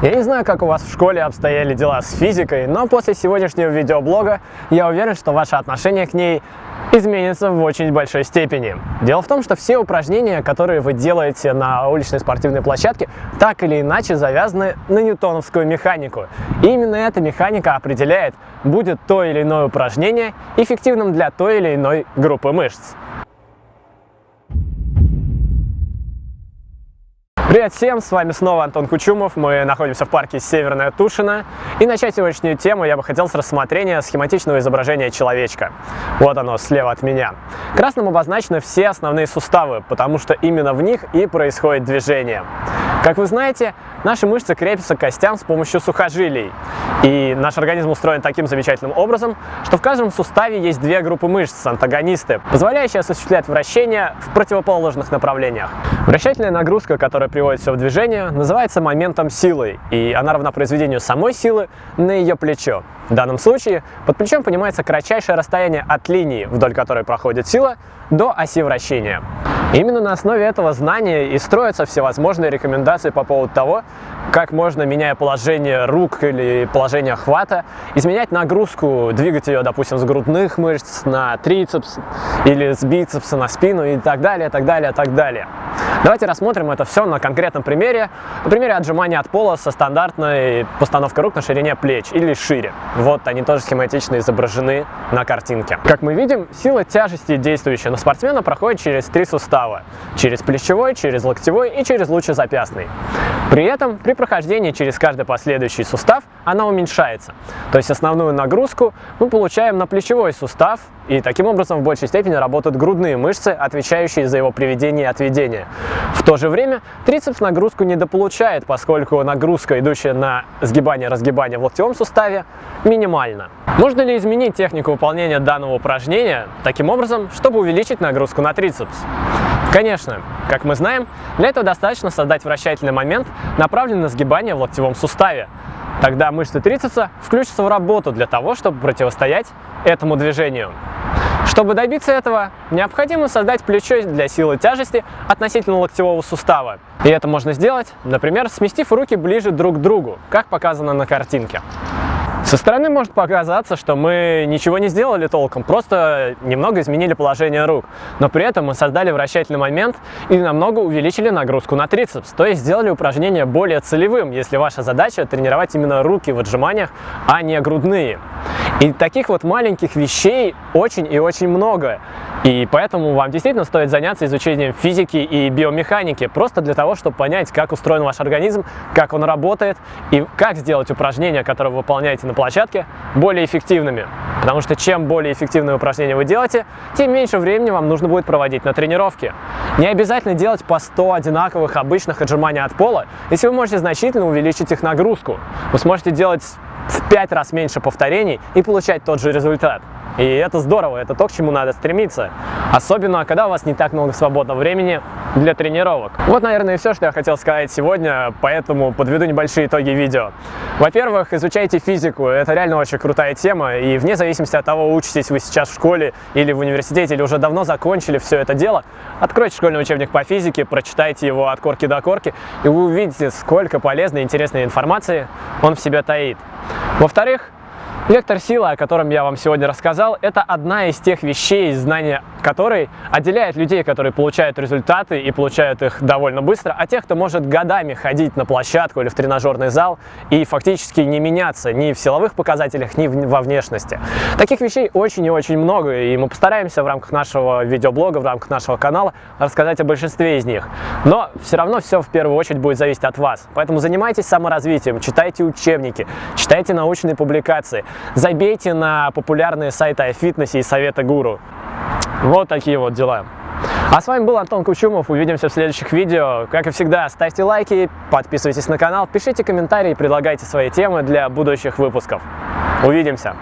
Я не знаю, как у вас в школе обстояли дела с физикой, но после сегодняшнего видеоблога я уверен, что ваше отношение к ней изменится в очень большой степени. Дело в том, что все упражнения, которые вы делаете на уличной спортивной площадке, так или иначе завязаны на ньютоновскую механику. И именно эта механика определяет, будет то или иное упражнение эффективным для той или иной группы мышц. Привет всем, с вами снова Антон Кучумов, мы находимся в парке Северная Тушина. И начать сегодняшнюю тему я бы хотел с рассмотрения схематичного изображения человечка. Вот оно, слева от меня. Красным обозначены все основные суставы, потому что именно в них и происходит движение. Как вы знаете, наши мышцы крепятся к костям с помощью сухожилий. И наш организм устроен таким замечательным образом, что в каждом суставе есть две группы мышц, антагонисты, позволяющие осуществлять вращение в противоположных направлениях. Вращательная нагрузка, которая приводит все в движение, называется моментом силы, и она равна произведению самой силы на ее плечо. В данном случае под плечом понимается кратчайшее расстояние от линии, вдоль которой проходит сила, до оси вращения. Именно на основе этого знания и строятся всевозможные рекомендации по поводу того, как можно, меняя положение рук или положение хвата, изменять нагрузку, двигать ее, допустим, с грудных мышц на трицепс или с бицепса на спину и так далее, так далее, так далее. Давайте рассмотрим это все на конкретном примере. На примере отжимания от пола со стандартной постановкой рук на ширине плеч или шире. Вот они тоже схематично изображены на картинке. Как мы видим, сила тяжести, действующая на спортсмена, проходит через три сустава. Через плечевой, через локтевой и через лучезапястный. При этом при прохождении через каждый последующий сустав она уменьшается. То есть основную нагрузку мы получаем на плечевой сустав, и таким образом в большей степени работают грудные мышцы, отвечающие за его приведение и отведение. В то же время трицепс нагрузку недополучает, поскольку нагрузка, идущая на сгибание-разгибание в локтевом суставе, минимальна. Можно ли изменить технику выполнения данного упражнения таким образом, чтобы увеличить нагрузку на трицепс? Конечно, как мы знаем, для этого достаточно создать вращательный момент, направленный на сгибание в локтевом суставе. Тогда мышцы трицепса включатся в работу для того, чтобы противостоять этому движению. Чтобы добиться этого, необходимо создать плечо для силы тяжести относительно локтевого сустава. И это можно сделать, например, сместив руки ближе друг к другу, как показано на картинке. Со стороны может показаться, что мы ничего не сделали толком, просто немного изменили положение рук. Но при этом мы создали вращательный момент и намного увеличили нагрузку на трицепс. То есть сделали упражнение более целевым, если ваша задача тренировать именно руки в отжиманиях, а не грудные. И таких вот маленьких вещей очень и очень много. И поэтому вам действительно стоит заняться изучением физики и биомеханики, просто для того, чтобы понять, как устроен ваш организм, как он работает и как сделать упражнения, которые вы выполняете на площадке, более эффективными. Потому что чем более эффективные упражнения вы делаете, тем меньше времени вам нужно будет проводить на тренировке. Не обязательно делать по 100 одинаковых обычных отжиманий от пола, если вы можете значительно увеличить их нагрузку. Вы сможете делать в 5 раз меньше повторений и получать тот же результат. И это здорово, это то, к чему надо стремиться. Особенно, когда у вас не так много свободного времени для тренировок. Вот, наверное, и все, что я хотел сказать сегодня, поэтому подведу небольшие итоги видео. Во-первых, изучайте физику, это реально очень крутая тема, и вне зависимости от того, учитесь вы сейчас в школе или в университете, или уже давно закончили все это дело, откройте школьный учебник по физике, прочитайте его от корки до корки, и вы увидите, сколько полезной и интересной информации он в себе таит. Во-вторых, Вектор силы, о котором я вам сегодня рассказал, это одна из тех вещей, знания которой отделяет людей, которые получают результаты и получают их довольно быстро, от тех, кто может годами ходить на площадку или в тренажерный зал и фактически не меняться ни в силовых показателях, ни во внешности. Таких вещей очень и очень много, и мы постараемся в рамках нашего видеоблога, в рамках нашего канала рассказать о большинстве из них. Но все равно все в первую очередь будет зависеть от вас. Поэтому занимайтесь саморазвитием, читайте учебники, читайте научные публикации, забейте на популярные сайты о фитнесе и советы гуру. Вот такие вот дела. А с вами был Антон Кучумов. Увидимся в следующих видео. Как и всегда, ставьте лайки, подписывайтесь на канал, пишите комментарии, предлагайте свои темы для будущих выпусков. Увидимся!